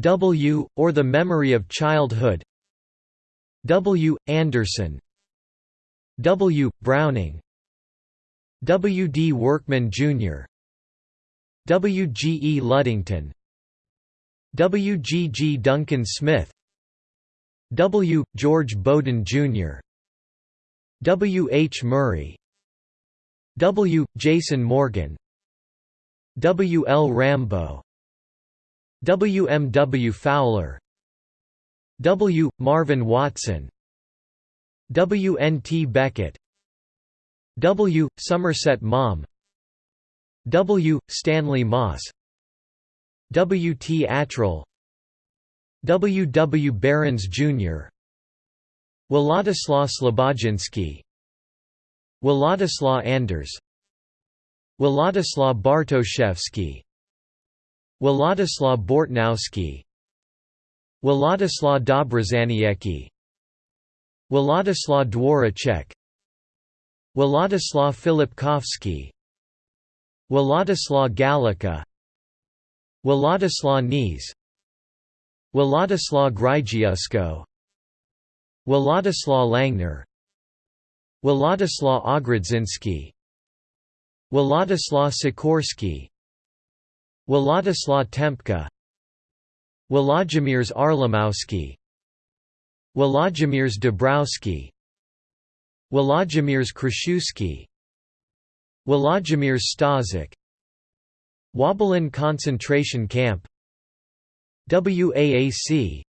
W, or The Memory of Childhood W. Anderson W. Browning W. D. Workman, Jr. W. G. E. Luddington W. G. G. Duncan Smith W. George Bowden, Jr. W. H. Murray W. Jason Morgan W. L. Rambo W. M. W. Fowler W. Marvin Watson W. N. T. Beckett W. Somerset Maugham W. Stanley Moss W. T. Attrell W. W. Behrens, Jr. Władysław Slobodzinski Władysław Anders Władysław Bartoszewski Władysław Bortnowski. Władysław Dobrozaniecki. Władysław Dworacek Władysław Filipkowski. Władysław Galika Władysław Nies Władysław Grygiusko Władysław Langner. Władysław Ogrodzinski. Władysław Sikorski Władysław Tempka Włodzimierz Arlamowski. Włodzimierz Dabrowski Włodzimierz Kraszewski Włodzimierz Staszik Wöbbelin concentration camp. WAAC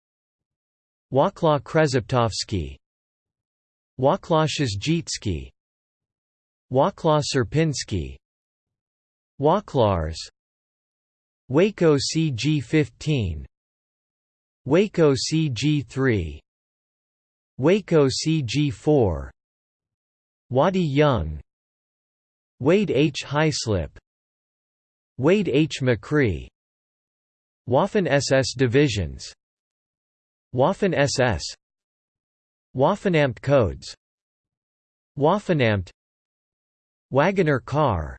Wacław Krzeptowski Wacław Zdzicki Wacław Sierpiński Waclars Waco CG-15 Waco CG-3 Waco CG-4 Wadi Young Wade H. Hyslop Wade H. McCree Waffen SS divisions Waffen SS Waffenamt codes Waffenamt Wagoner car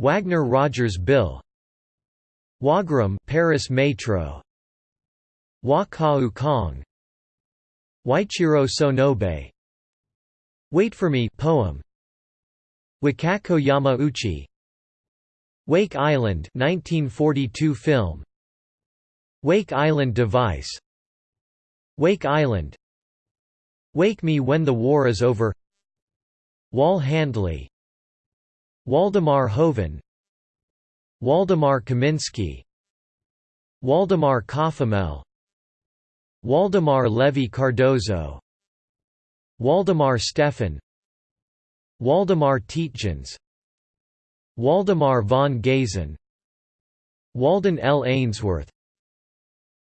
Wagner Rogers Bill Wagram Paris Metro. Wakau Kong. Waichiro Sonobe. Wait for Me poem. Wakako Yamauchi. Wake Island 1942 film. Wake Island device. Wake Island. Wake Me When the War is Over. Wall Handley. Waldemar Hoven Waldemar Kaminsky Waldemar Kofemel Waldemar Levy Cardozo Waldemar Stefan Waldemar Tietjens Waldemar von Gazen Walden L. Ainsworth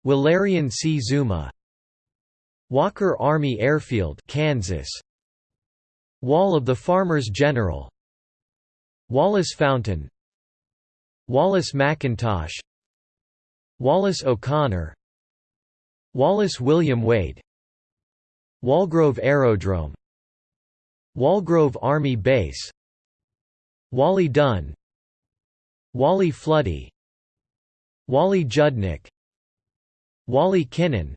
Walerian Czuma Walker Army Airfield Kansas Wall of the Farmers General Wallace Fountain Wallace McIntosh Wallace O'Connor Wallace William Wade Wallgrove Aerodrome Wallgrove Army Base Wally Dunn Wally Floody Wally Judnick Wally Kinnan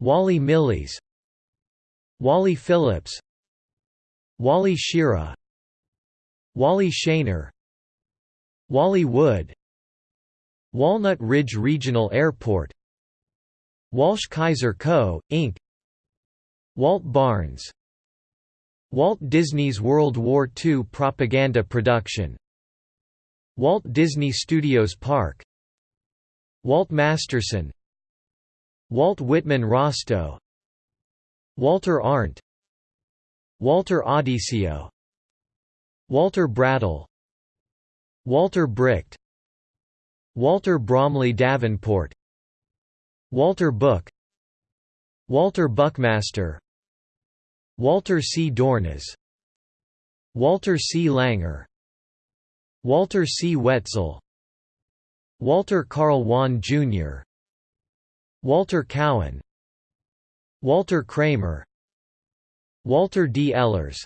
Wally Millies Wally Phillips Wally Schirra Wally Shaner Wally Wood Walnut Ridge Regional Airport Walsh Kaiser Co., Inc. Walt Barnes Walt Disney's World War II propaganda production Walt Disney Studios Park Walt Masterson Walt Whitman Rostow Walter Arndt Walter Audisio Walter Brattle Walter Bricht Walter Bromley Davenport Walter Book Walter Buckmaster Walter C. Dornas Walter C. Langer Walter C. Wetzel Walter Carl Wan Jr. Walter Cowan Walter Kramer Walter D. Ellers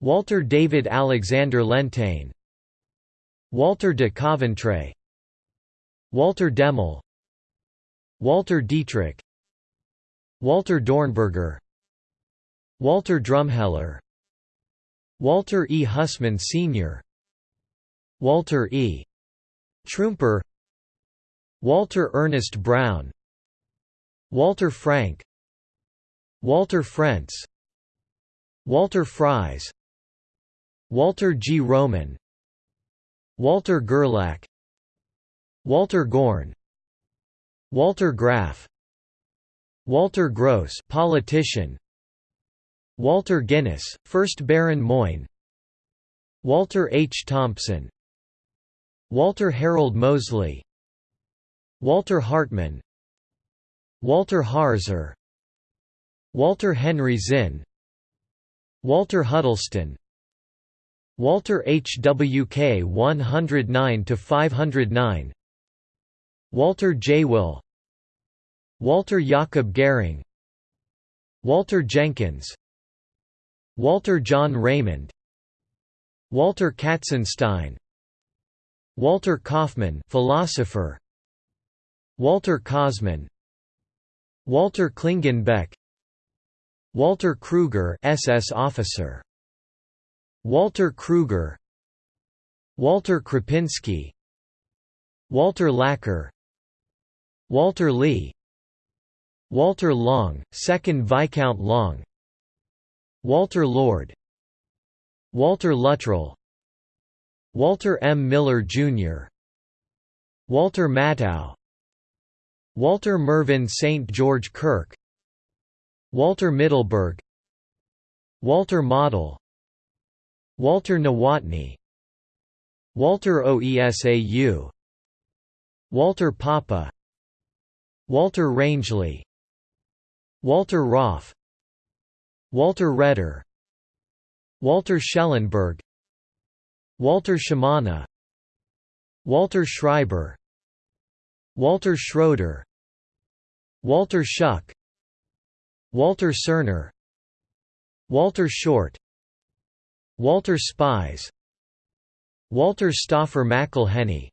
Walter David Alexander Lentaigne Walter de Coventray Walter Demmel Walter Dietrich Walter Dornberger Walter Drumheller Walter E. Hussman Sr. Walter E. Trumper Walter Ernest Brown Walter Frank Walter Frentz Walter Fries Walter G. Roman Walter Gerlach Walter Gorn Walter Graf Walter Gross politician Walter Guinness, 1st Baron Moyne Walter H. Thompson Walter Harold Mosley Walter Hartman Walter Harzer Walter Henry Zinn Walter Huddleston Walter H. W. K. 109–509 Walter J. Will Walter Jakob Gehring Walter Jenkins Walter John Raymond Walter Katzenstein Walter Kaufmann philosopher Walter Kosman Walter Klingenbeck Walter Kruger SS officer Walter Kruger Walter Krapinski Walter Lacker Walter Lee Walter Long, 2nd Viscount Long Walter Lord Walter Luttrell Walter M. Miller, Jr. Walter Matthau Walter Mervyn St. George Kirk Walter Middleburg Walter Model Walter Nowotny. Walter Oesau. Walter Papa. Walter Rangeley. Walter Roff. Walter Redder Walter Schellenberg. Walter Shimana. Walter Schreiber. Walter Schroeder. Walter Schuck. Walter Cerner Walter Short Walter Spies Walter Stauffer McElhenney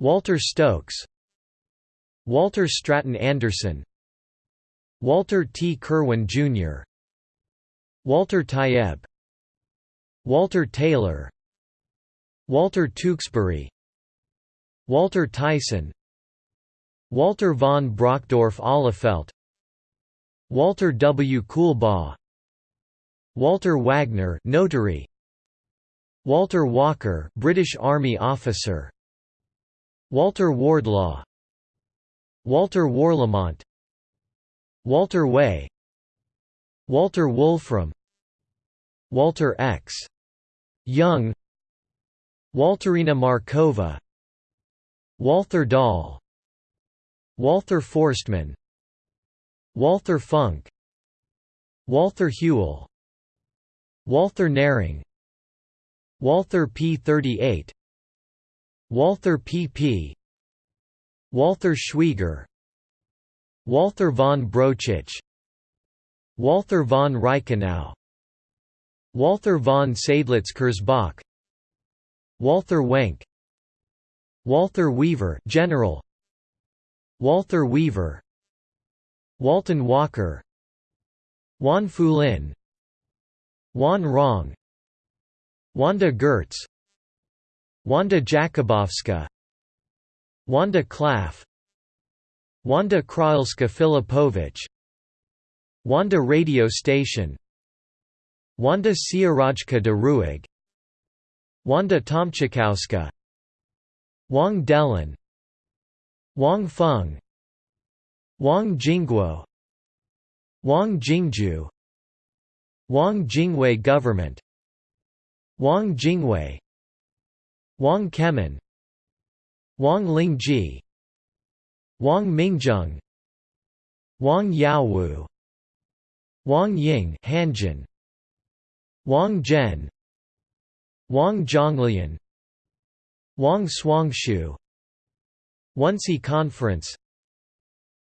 Walter Stokes Walter Stratton Anderson Walter T. Kerwin, Jr. Walter Taieb Walter Taylor Walter Tewksbury Walter Tyson Walter von Brockdorff Ahlefeldt Walter W. Coolbaugh Walter Wagner notary. Walter Walker British Army officer. Walter Wardlaw. Walter Warlimont. Walter Way. Walter Wolfram. Walter X. Young. Walterina Markova. Walther Dahl. Walther Forstmann. Walther Funk. Walther Hewell Walther Nehring Walther P38 Walther PP Walther Schwieger Walther von Brauchitsch Walther von Reichenau Walther von Seydlitz-Kurzbach Walther Wenck Walther Wever General Walther Wever Walton Walker Wan Fulin Wan Rong Wanda Gertz Wanda Jakubowska Wanda Klaff Wanda Krailska Filipovich Wanda Radio Station Wanda Siarajka de Ruig Wanda Tomczykowska Wang Delin Wang Feng Wang Jingguo Wang Jingju Wang Jingwei Government. Wang Jingwei. Wang Kemin. Wang Lingji. Wang Mingjung Wang Yaowu. Wang Ying Hanjin. Wang Zhen. Wang Zhonglian. Wang Swangshu. Wannsee Conference.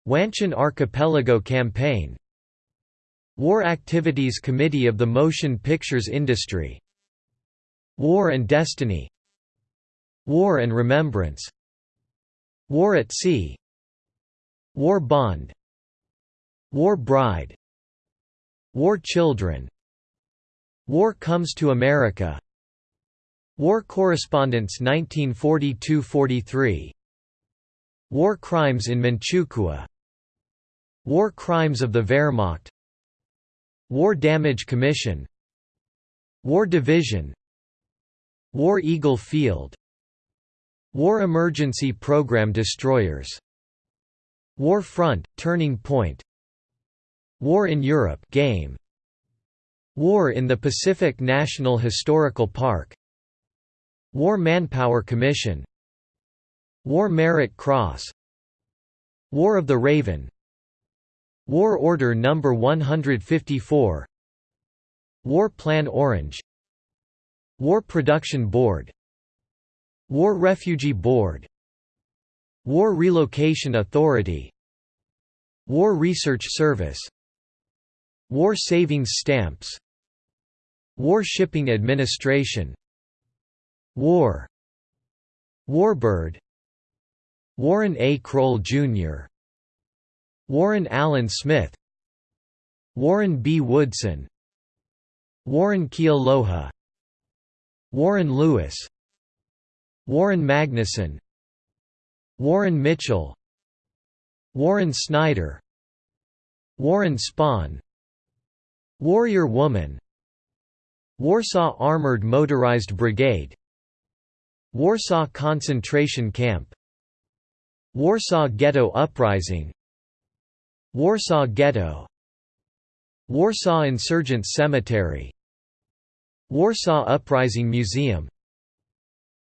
Wanchun Archipelago Campaign War Activities Committee of the Motion Pictures Industry. War and Destiny. War and Remembrance. War at Sea. War Bond. War Bride. War Children. War Comes to America. War Correspondence 1942–43 War Crimes in Manchukuo. War Crimes of the Wehrmacht War Damage Commission War Division War Eagle Field War Emergency Program Destroyers War Front, Turning Point War in Europe game War in the Pacific National Historical Park War Manpower Commission War Merit Cross War of the Raven War Order No. 154 War Plan Orange. War Production Board. War Refugee Board. War Relocation Authority. War Research Service. War Savings Stamps. War Shipping Administration. War. Warbird. Warren A. Kroll, Jr. Warren Allen Smith Warren B. Woodson Warren Kealoha Warren Lewis Warren Magnuson Warren Mitchell Warren Snyder Warren Spahn Warrior Woman Warsaw Armored Motorized Brigade Warsaw Concentration Camp Warsaw Ghetto Uprising Warsaw Ghetto Warsaw Insurgent Cemetery Warsaw Uprising Museum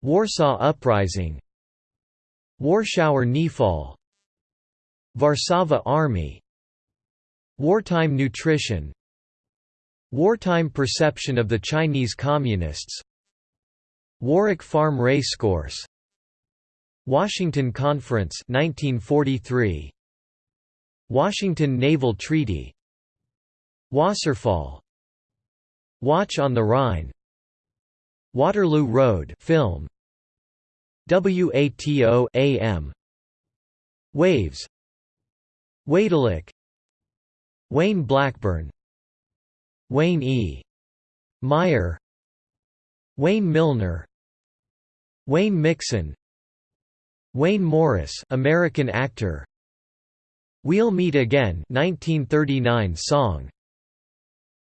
Warsaw Uprising Warschauer Kniefall Warsaw Army Wartime nutrition Wartime perception of the Chinese Communists Warwick Farm Racecourse Washington Conference 1943 Washington Naval Treaty. Wasserfall. Watch on the Rhine. Waterloo Road film. WATO AM Waves. Waidelic Wayne Blackburn. Wayne E. Meyer. Wayne Milner. Wayne Mixon. Wayne Morris American actor We'll Meet Again 1939 song.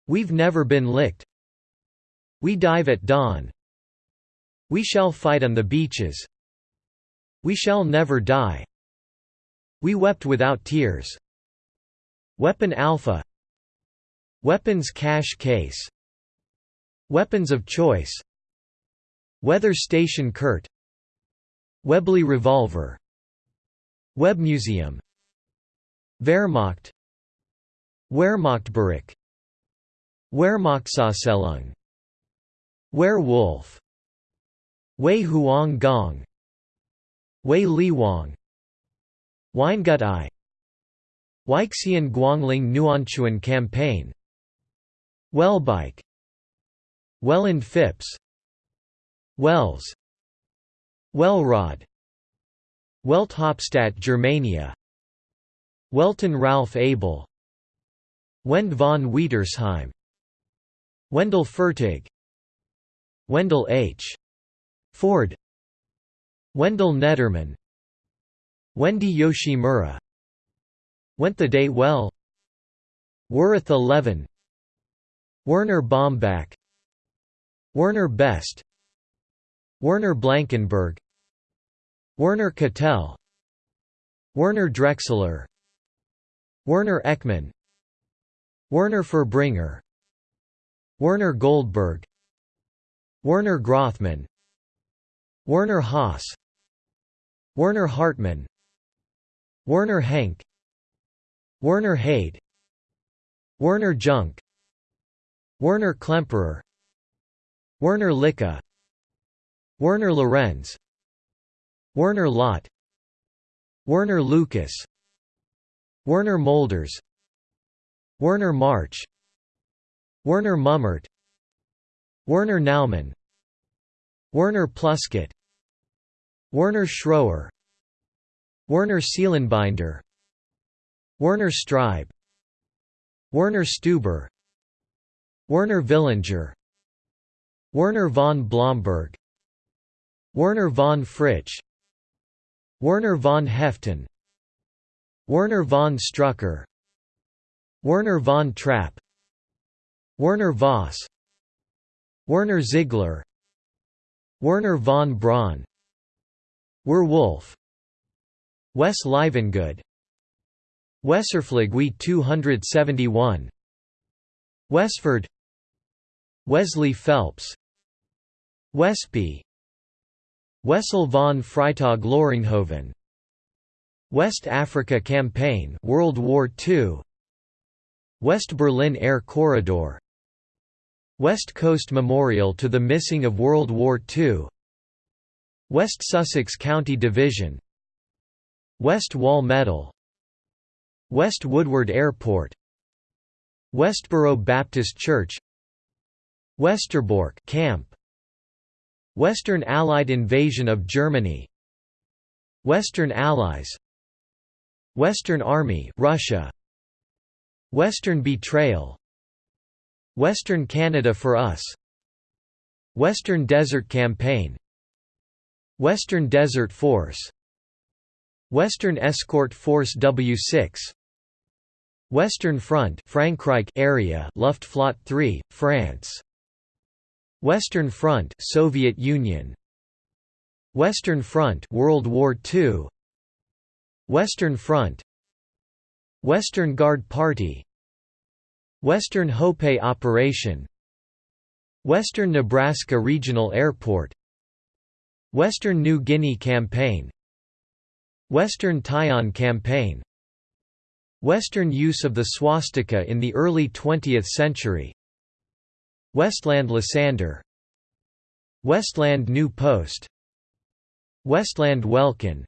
We've Never Been Licked. We Dive at Dawn. We Shall Fight on the Beaches. We Shall Never Die. We Wept Without Tears. Weapon Alpha. Weapons Cache Case. Weapons of Choice. Weather Station Kurt. Webley Revolver. Web Museum Wehrmacht. Wehrmachtbericht Wehrmachtsauszählung Werewolf Wei Huang Gong. Wei Li Wang Weingut I Weixian Guangling Nuanchuan Campaign. Wellbike. Welland Phipps. Wells. Wellrod. Welthauptstadt Germania Welton Ralph Abel. Wend von Wietersheim Wendell Fertig. Wendell H. Ford. Wendell Netterman Wendy Yoshimura. Went the Day Well. Worth 11 Werner Bombach Werner Best. Werner Blankenberg. Werner Cattell. Werner Drexler Werner Ekman Werner Furbringer Werner Goldberg Werner Grothman Werner Haas Werner Hartmann Werner Henk Werner Haid Werner Junk Werner Klemperer Werner Licka Werner Lorenz Werner Lott Werner Lucas Werner Molders Werner March Werner Mummert Werner Naumann Werner Pluskett Werner Schroer Werner Seelenbinder Werner Streib Werner Stuber Werner Villinger Werner von Blomberg Werner von Fritsch Werner von Haeften Werner von Strucker Werner von Trapp Werner Voss Werner Ziegler Wernher von Braun Werwolf Wes Livengood Weserflug We 271 Westford Wesley Phelps Westby Wessel von Freytag Loringhoven West Africa Campaign World War II West Berlin Air Corridor. West Coast Memorial to the Missing of World War II West Sussex County Division. West Wall Medal West Woodward Airport. Westboro Baptist Church. Westerbork Camp. Western Allied invasion of Germany. Western Allies Western Army Russia. Western Betrayal. Western Canada for Us. Western Desert Campaign. Western Desert Force. Western Escort Force W6 Western Front Frankreich area Luftflotte 3 France. Western Front Soviet Union. Western Front World War II Western Front Western Guard Party Western Hope Operation Western Nebraska Regional Airport Western New Guinea Campaign Western Taiwan Campaign Western use of the swastika in the early 20th century Westland Lysander Westland New Post Westland Welkin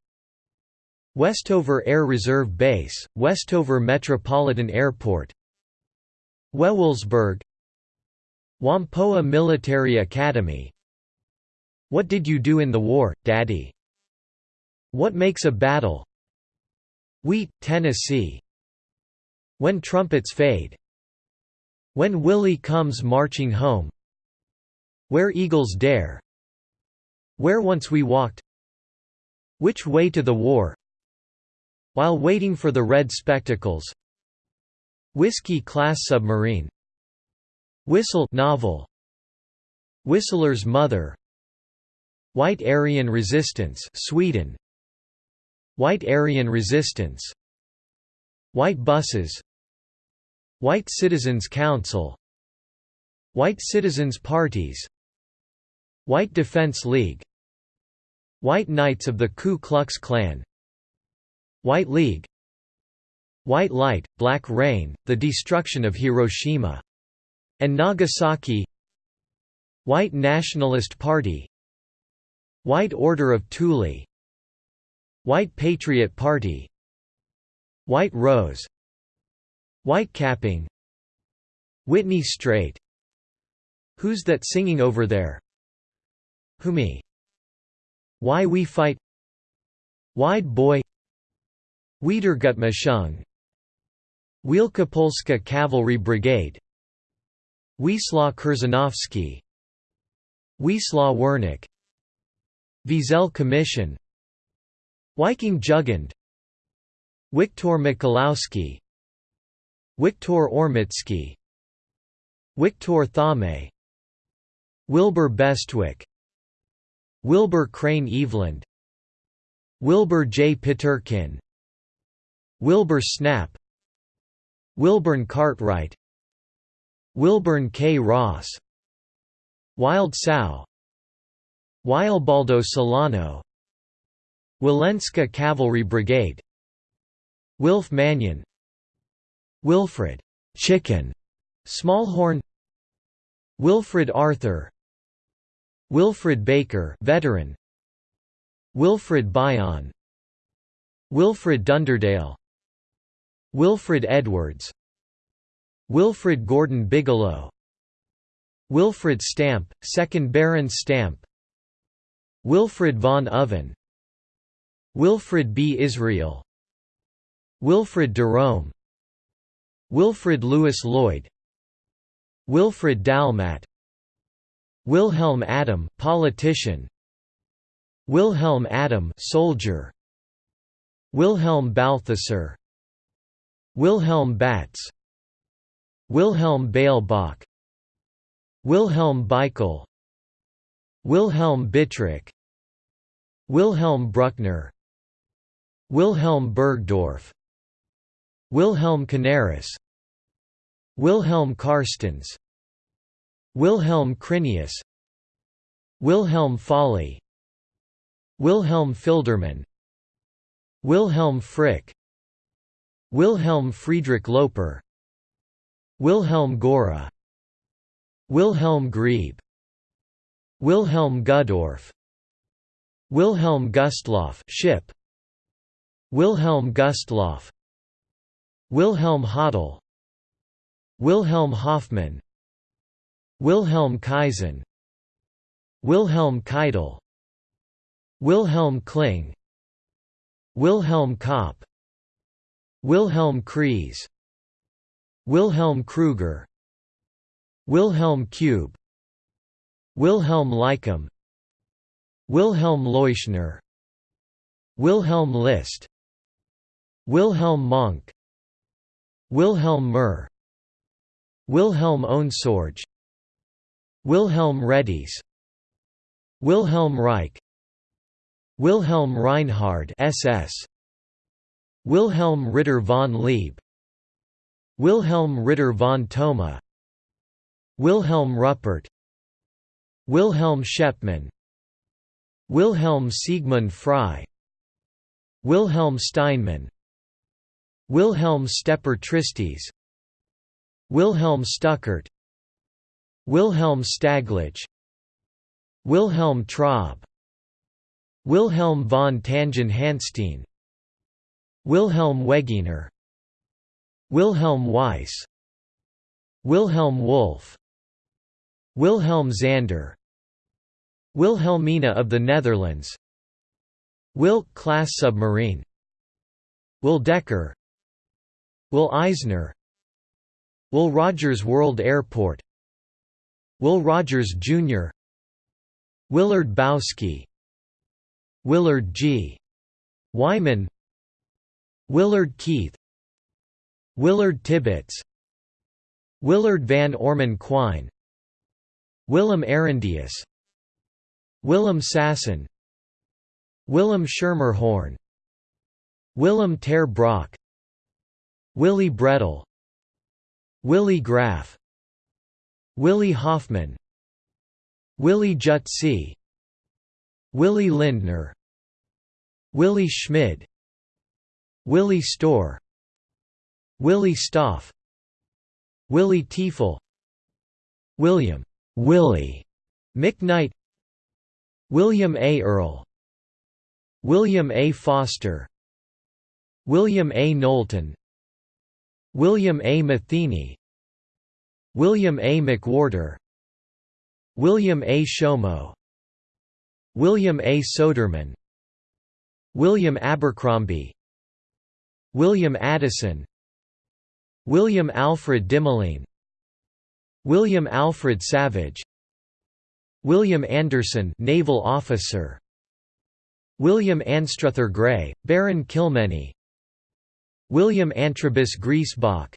Westover Air Reserve Base, Westover Metropolitan Airport Wewelsburg Whampoa Military Academy. What did you do in the war, Daddy? What makes a battle? Wheat, Tennessee. When Trumpets Fade. When Willie Comes Marching Home. Where Eagles Dare. Where Once We Walked. Which Way to the War While Waiting for the Red Spectacles. Whiskey-class submarine. Whistle novel. Whistler's Mother. White Aryan Resistance Sweden. White Aryan Resistance. White buses. White Citizens Council. White Citizens Parties. White Defense League. White Knights of the Ku Klux Klan White League White Light, Black Rain, The Destruction of Hiroshima and Nagasaki White Nationalist Party White Order of Thule White Patriot Party White Rose White Capping Whitney Straight Who's That Singing Over There? Who Me? Why We Fight? Wide Boy Wiedergutmachung. Wielkopolska Cavalry Brigade. Wisła Kurzanowski Wisła Wernick Wiesel Commission Viking Jugend. Wiktor Mikulowski. Wiktor Ormitsky Wiktor Thame Wilbur Bestwick. Wilbur Crane Eveland. Wilbur J. Peterkin Wilbur Snap Wilburn Cartwright Wilburn K. Ross Wild Sow Wildbaldo Solano Wilenska Cavalry Brigade Wilf Mannion Wilfred Chicken Smallhorn Wilfred Arthur Wilfred Baker veteran Wilfred Bion Wilfred Dunderdale Wilfred Edwards Wilfred Gordon Bigelow Wilfred Stamp, 2nd Baron Stamp Wilfred von Oven Wilfred B. Israel Wilfred Derome Wilfred Lewis Lloyd Wilfred Dalmat Wilhelm Adam politician Wilhelm Adam soldier Wilhelm Balthasar Wilhelm Batz Wilhelm Beilbach Wilhelm Beichel Wilhelm Bittrich Wilhelm Bruckner Wilhelm Burgdorf Wilhelm Canaris Wilhelm Karstens Wilhelm Crinius Wilhelm Folly Wilhelm Filderman Wilhelm Frick Wilhelm Friedrich Loper Wilhelm Gora Wilhelm Grieb Wilhelm Gudorf Wilhelm Gustloff ship Wilhelm Gustloff Wilhelm Hodel Wilhelm Hoffmann Wilhelm Kaisen Wilhelm Keitel Wilhelm Kling Wilhelm Kopp Wilhelm Kreis Wilhelm Kruger Wilhelm Kube Wilhelm Lycum Wilhelm Leuschner Wilhelm List Wilhelm Monk Wilhelm Murr Wilhelm Ohnsorge Wilhelm Reddies Wilhelm Reich Wilhelm Reinhard SS Wilhelm Ritter von Leeb Wilhelm Ritter von Thoma Wilhelm Ruppert Wilhelm Schepmann Wilhelm Siegmund Frey Wilhelm Steinmann Wilhelm Stepper Tristes Wilhelm Stuckert Wilhelm Staglich Wilhelm Traub Wilhelm von Tangen-Hanstein Wilhelm Wegener Wilhelm Weiss Wilhelm Wolff Wilhelm Zander Wilhelmina of the Netherlands Wilk-class submarine Will Decker Will Eisner Will Rogers World Airport Will Rogers Jr. Willard Bowski Willard G. Wyman Willard Keith Willard Tibbets Willard van Orman Quine Willem Arendius Willem Sasson Willem Schermerhorn Willem ter Brock Willy Bredel Willy Graf Willy Hoffman Willy Jutzi Willy Lindner Willy Schmid Willy Storr Willy Stoph Willy Tiefel William Willie McKnight William A. Earl William A. Foster William A. Knowlton William A. Matheny William A. McWhorter William A. Shomo William A. Soderman William Abercrombie William Addison William Alfred Dimmeline William Alfred Savage William Anderson naval officer William Anstruther Gray, Baron Kilmeny William Antrobus Griesbach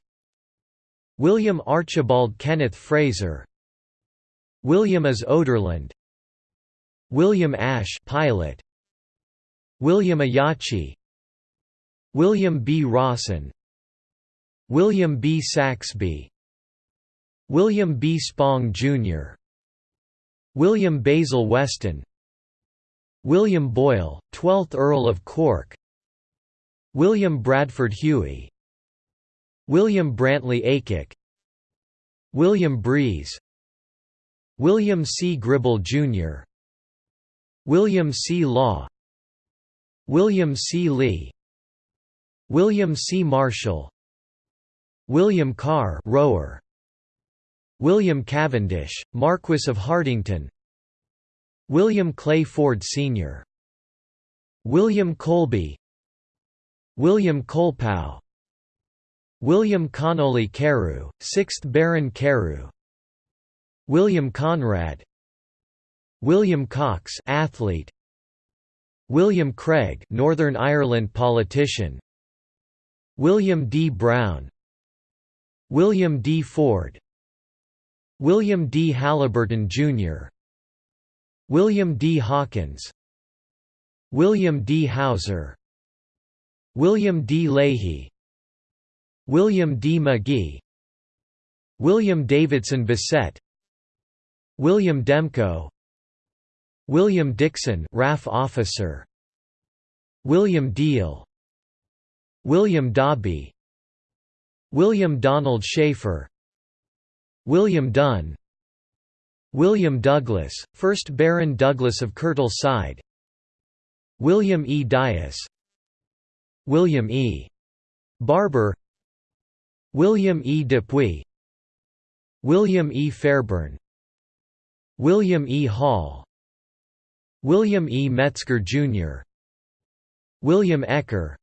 William Archibald Kenneth Fraser William as Oderland William Ash pilot William Ayachi William B. Rawson William B. Saxby William B. Spong, Jr. William Basil Weston William Boyle, 12th Earl of Cork William Bradford Huey William Brantley Aycock William Breeze William C. Gribble, Jr. William C. Law William C. Lee William C. Marshall William Carr rower William Cavendish, Marquess of Hartington William Clay Ford Sr. William Colby William Colpow William Connolly Carew, 6th Baron Carew William Conrad William Cox athlete William Craig Northern Ireland politician William D. Brown William D. Ford William D. Halliburton Jr. William D. Hawkins William D. Hauser William D. Leahy William D. McGee William Davidson Bissett William Demko William Dixon RAF officer William Deal William Dobby William Donald Schaefer William Dunn William Douglas, 1st Baron Douglas of Curtal Side William E. Dias William E. Barber William E. Dupuy William E. Fairburn William E. Hall William E. Metzger, Jr. William Ecker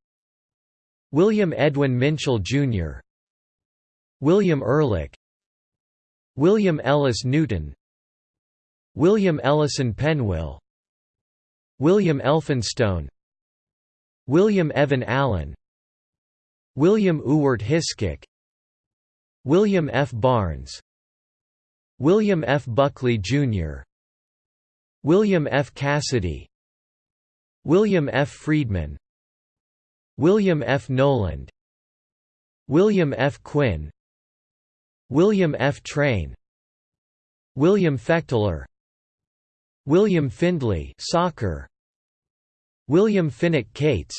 William Edwin Minchell, Jr. William Ehrlich William Ellis Newton William Ellison Penwill William Elphinstone William Evan Allen William Ewart Hiskok William F. Barnes William F. Buckley, Jr. William F. Cassidy William F. Friedman William F. Noland William F. Quinn William F. Train William Fechteler William Findlay soccer William Finnick Cates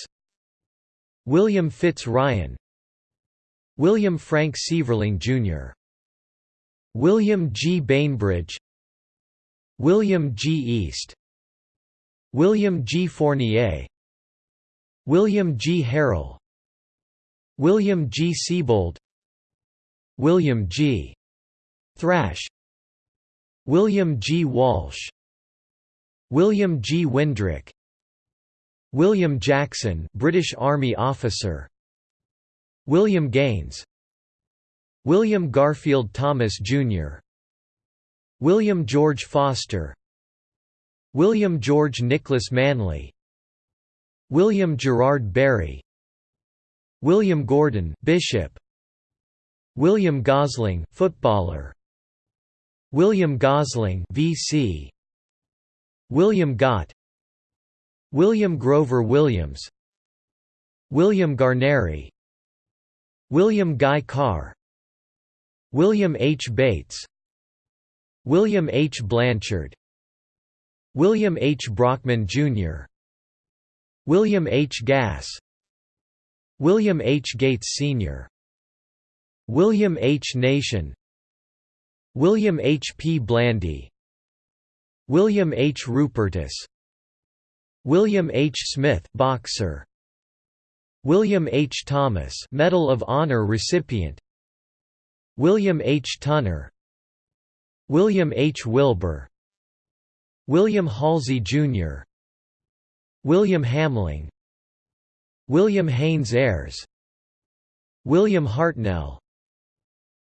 William Fitz Ryan William Frank Sieverling Jr. William G. Bainbridge William G. East William G. Fournier William G. Harrell William G. Siebold William G. Thrash William G. Walsh William G. Windrick William Jackson British Army officer William Gaines William Garfield Thomas, Jr. William George Foster William George Nicholas Manley William Gerard Barry William Gordon Bishop William Gosling footballer William Gosling VC William Gott William Grover Williams William Garneri William Guy Carr William H. Bates William H. Blanchard William H. Brockman, Jr. William H. Gass William H. Gates Sr. William H. Nation William H. P. Blandy William H. Rupertus William H. Smith boxer William H. Thomas Medal of Honor recipient William H. Tunner William H. Wilbur William Halsey, Jr. William Hamling William Haynes Ayres William Hartnell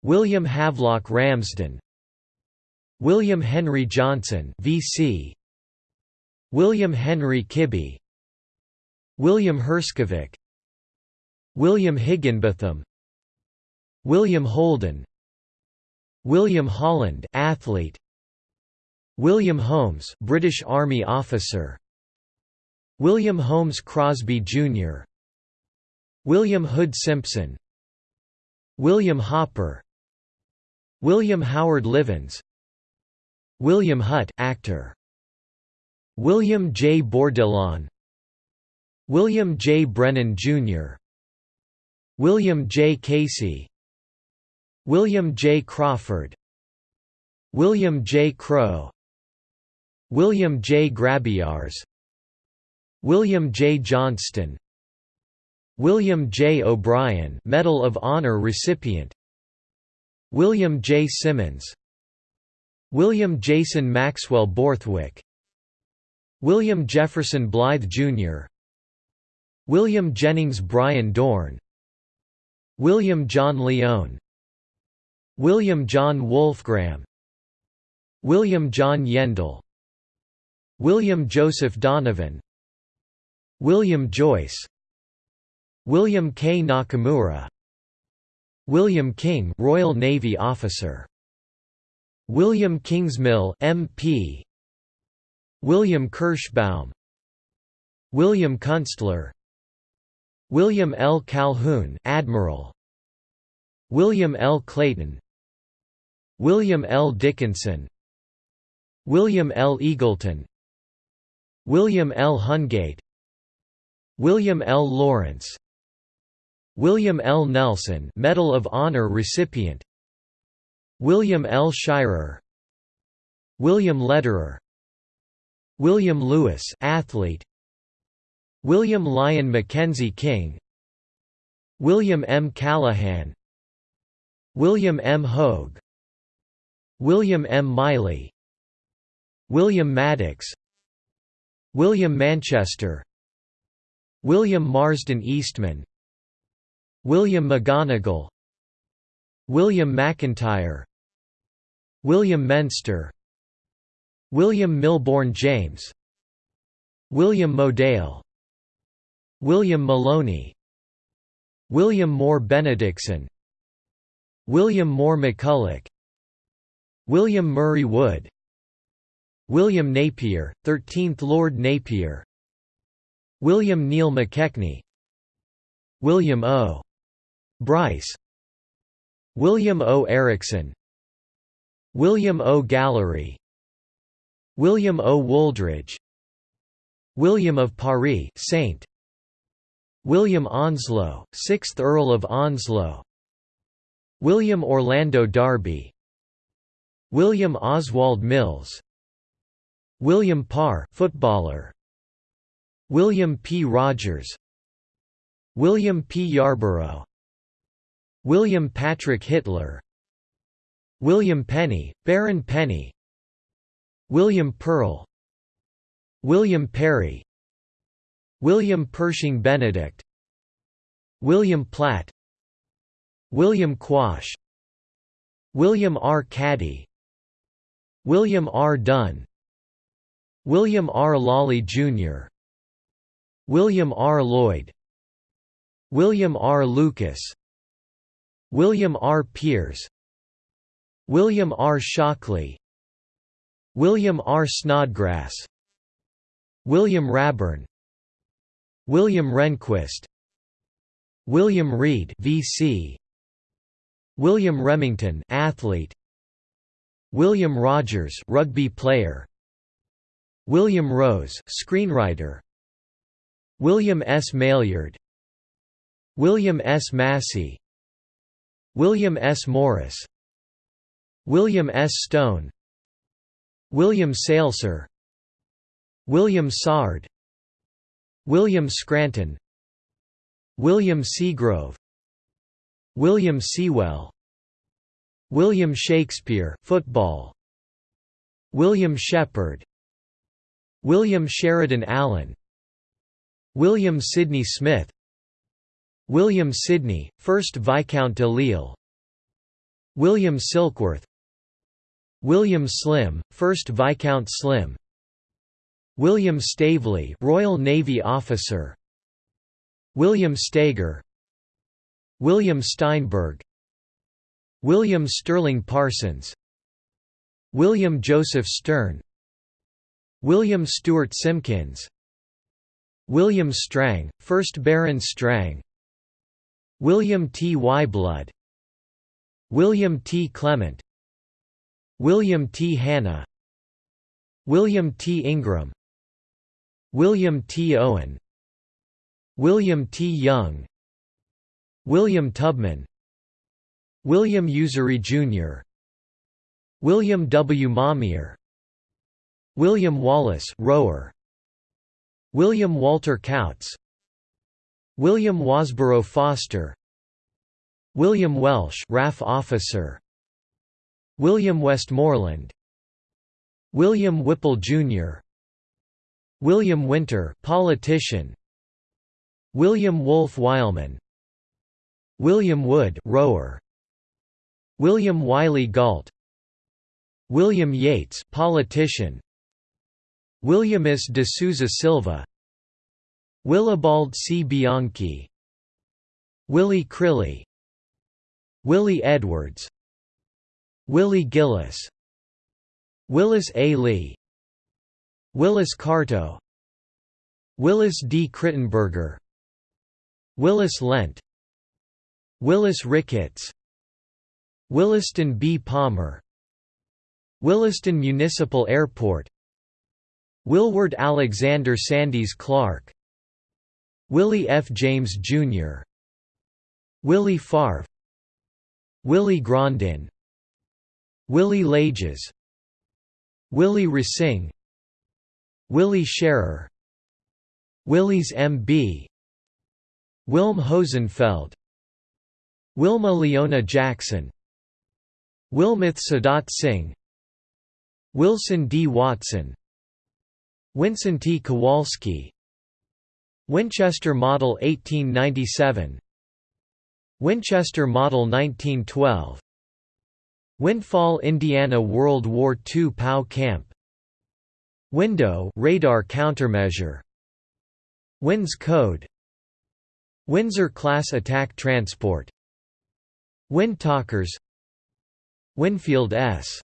William Havelock Ramsden William Henry Johnson VC William Henry Kibbe William Herskovic William Higginbotham William Holden William Holland athlete William Holmes British Army officer William Holmes Crosby Jr. William Hood Simpson William Hopper William Howard Livens William Hutt actor William J. Bourdillon William J. Brennan, Jr. William J. Casey William J. Crawford William J. Crow William J. Grabiars William J. Johnston William J. O'Brien Medal of Honor recipient William J. Simmons William Jason Maxwell Borthwick William Jefferson Blythe, Jr. William Jennings Bryan Dorn William John Leone William John Wolfgram William John Yendall William Joseph Donovan William Joyce William K. Nakamura William King Royal Navy officer William Kingsmill MP William Kirschbaum William Kunstler William L. Calhoun Admiral William L. Clayton William L. Dickinson William L. Eagleton William L. Hungate William L. Lawrence William L. Nelson Medal of Honor recipient William L. Shirer William Lederer William Lewis athlete William Lyon Mackenzie King William M. Callahan William M. Hogue William M. Miley William Maddox William Manchester William Marsden Eastman William McGonigal William McIntyre William Menster William Milbourne James William Modale William Maloney William Moore Benedictson William Moore McCulloch William Murray Wood William Napier, 13th Lord Napier William Neil McKechnie William O. Bryce William O. Erickson William O. Gallery William O. Wooldridge William of Paris Saint William Onslow, 6th Earl of Onslow William Orlando Darby William Oswald Mills William Parr footballer William P Rogers William P Yarborough William Patrick Hitler William Penny Baron Penny William Pearl William Perry William Pershing Benedict William Platt William Quash William R. Caddy William R. Dunn William R. Lawley, Jr. William R. Lloyd William R. Lucas William R. Pierce William R. Shockley William R. Snodgrass William Raburn William Rehnquist William Reed VC William Remington athlete William Rogers rugby player William Rose screenwriter William S. Maillard William S. Massey William S. Morris William S. Stone William Salser William Sard William Scranton William Seagrove William Sewell William Shakespeare football William Shepard William Sheridan Allen William Sidney Smith. William Sidney, 1st Viscount de Lisle. William Silkworth. William Slim, 1st Viscount Slim. William Staveley Royal Navy officer. William Stager William Steinberg. William Sterling Parsons. William Joseph Stern. William Stewart Simpkins William Strang, 1st Baron Strang William T. Wyblood William T. Clement William T. Hanna William T. Ingram William T. Owen William T. Young William Tubman William Usery Jr. William W. Mamier William Wallace rower William Walter Couts William Wasborough Foster William Welsh RAF officer William Westmoreland William Whipple Jr. William Winter politician William Wolfe Wileman William Wood rower William Wylie Galt William Yates politician Williamus de Souza Silva Willibald C. Bianchi Willie Crilly Willie Edwards Willie Gillis Willis A. Lee Willis Carto Willis D. Crittenberger Willis Lent Willis Ricketts Williston B. Palmer Williston Municipal Airport Willward Alexander Sandys Clark Willie F. James, Jr. Willie Favre Willie Grondin Willy Lages Willie Racine Willie Scherer Willies M.B. Wilm Hosenfeld Wilma Leona Jackson Wilmeth Sadat Singh Wilson D. Watson Winson T. Kowalski. Winchester Model 1897 Winchester Model 1912 Windfall, Indiana World War II POW Camp. Window radar countermeasure. WINS code. Windsor-class attack transport. Windtalkers Winfield S.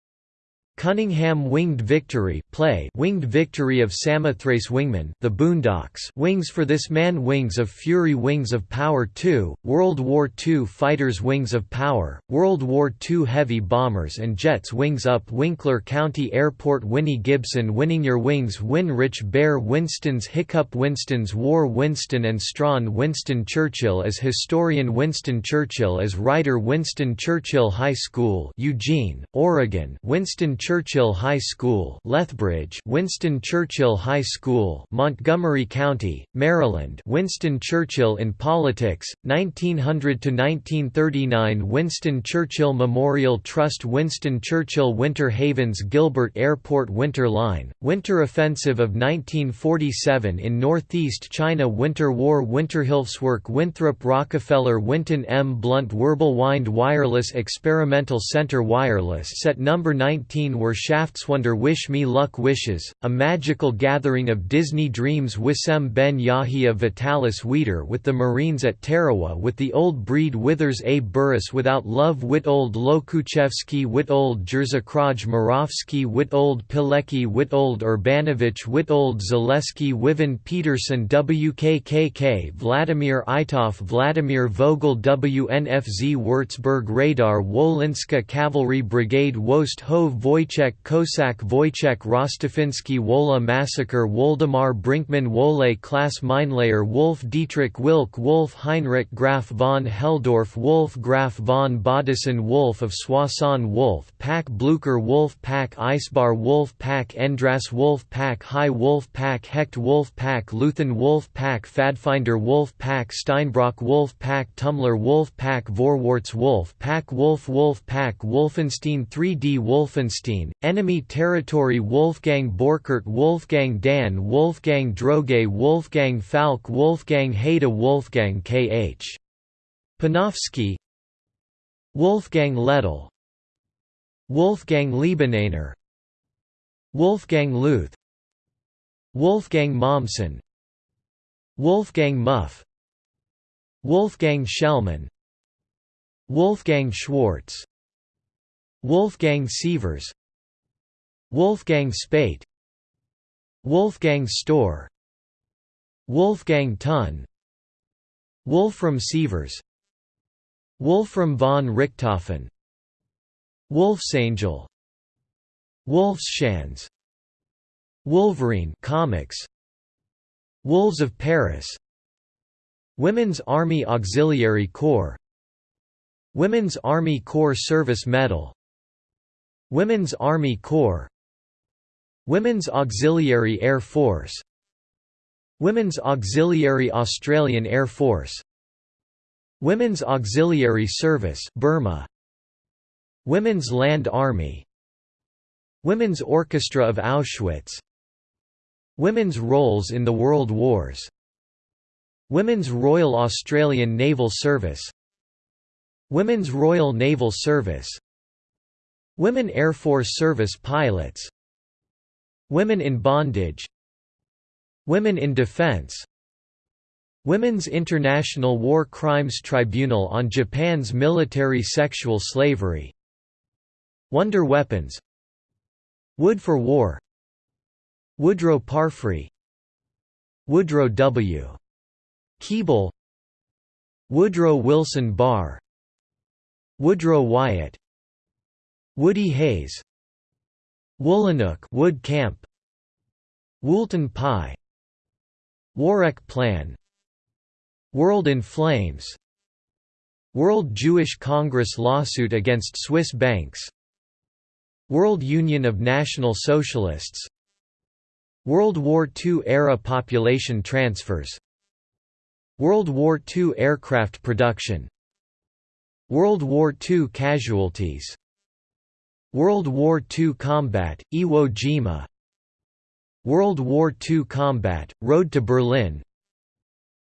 Cunningham Winged Victory play Winged Victory of Samothrace Wingman The Boondocks Wings for This Man Wings of Fury Wings of Power 2, World War II Fighters Wings of Power, World War II Heavy Bombers and Jets Wings Up Winkler County Airport Winnie Gibson Winning Your Wings Winrich Behr Winston's Hiccup Winston's War Winston and Strawn Winston Churchill as Historian Winston Churchill as Writer Winston Churchill High School Eugene, Oregon Winston Churchill High School Lethbridge Winston Churchill High School Montgomery County, Maryland Winston Churchill in Politics, 1900–1939 Winston Churchill Memorial Trust Winston Churchill Winter Havens Gilbert Airport Winter Line, Winter Offensive of 1947 in Northeast China Winter War Winterhilfswerk Winthrop Rockefeller Winton M. Blount Wirbelwind Wireless Experimental Center Wireless Set No. 19 were shafts Shaftswonder Wish Me Luck Wishes, a magical gathering of Disney dreams Wissem Ben Yahia Vitalis Weeder with the Marines at Tarawa with the Old Breed Withers A. Burris Without Love Witold Lokuchevsky Witold Jerzakraj Moravsky Witold Pilecki Witold Urbanowicz Witold Zaleski Wivan Peterson WKKK Vladimir Itov Vladimir Vogel WNFZ Würzburg Radar Wolinska Cavalry Brigade Wost Hove Wojciech Kossak Wojciech Rostofinsky Wola Massacre Woldemar Brinkmann Wole Klaas Meinlayer Wolf Dietrich Wilk Wolf Heinrich Graf von Helldorff Wolf Graf von Baudissin Wolf of Soissons Wolf Pack Blucher Wolf Pack Eisbar Wolf Pack Endras Wolf Pack Hai Wolf Pack Hecht Wolf Pack Luthen Wolf Pack Pfadfinder Wolf Pack Steinbrock Wolf Pack Tumler Wolf Pack Vorwarts Wolf Pack Wolf Wolf Pack Wolfenstein 3D Wolfenstein Enemy Territory Wolfgang Borchert Wolfgang Dan Wolfgang Droge Wolfgang Falck Wolfgang Haida Wolfgang K.H. Panofsky Wolfgang Lettel Wolfgang Liebeneiner Wolfgang Luth Wolfgang Mommsen Wolfgang Muff Wolfgang Schellmann Wolfgang Schwartz Wolfgang Sievers Wolfgang Spate Wolfgang Storr Wolfgang Thun Wolfram Sievers Wolfram von Richthofen Wolfsangel Wolfschanz Wolverine comics Wolves of Paris Women's Army Auxiliary Corps Women's Army Corps Service Medal Women's Army Corps Women's Auxiliary Air Force. Women's Auxiliary Australian Air Force. Women's Auxiliary Service Burma. Women's Land Army. Women's Orchestra of Auschwitz. Women's roles in the World Wars. Women's Royal Australian Naval Service. Women's Royal Naval Service. Women Air Force Service pilots Women in bondage. Women in defense. Women's International War Crimes Tribunal on Japan's military sexual slavery. Wonder Weapons. Wood for War. Woodrow Parfrey. Woodrow W. Keeble. Woodrow Wilson Barr. Woodrow Wyatt. Woody Hayes Woolanook Wood Camp. Woolton Pie. Warwick Plan. World in Flames. World Jewish Congress lawsuit against Swiss banks. World Union of National Socialists. World War II-era population transfers. World War II aircraft production. World War II casualties World War II combat, Iwo Jima. World War II combat, Road to Berlin.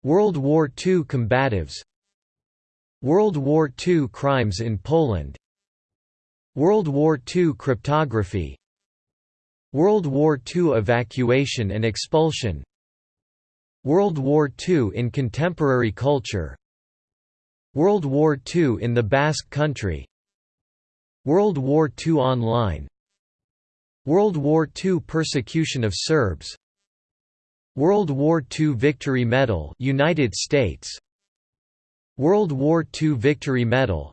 World War II combatives. World War II crimes in Poland. World War II cryptography. World War II evacuation and expulsion. World War II in contemporary culture. World War II in the Basque Country World War II online. World War II persecution of Serbs. World War II Victory Medal United States. World War II Victory Medal.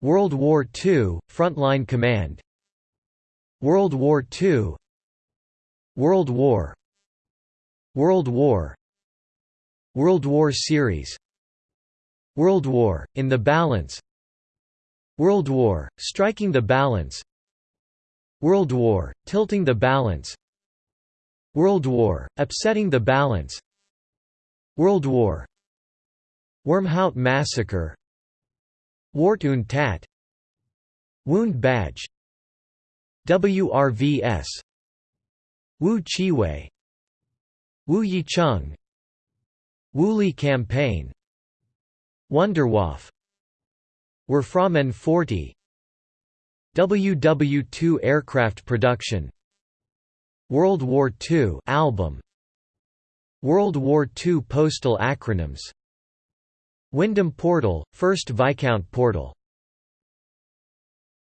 World War II Frontline Command. World War II World War. World War. World War Series. World War, In the Balance World War, Striking the Balance. World War, Tilting the Balance. World War, Upsetting the Balance. World War. Wormhout Massacre. Wart und Tat. Wound Badge. WRVS Wu Chiwei. Wu Yicheng. Wuli Campaign Wunderwaffe Wurfrahmen 40 WW2 aircraft production. World War II album. World War II postal acronyms. Wyndham Portal, First Viscount Portal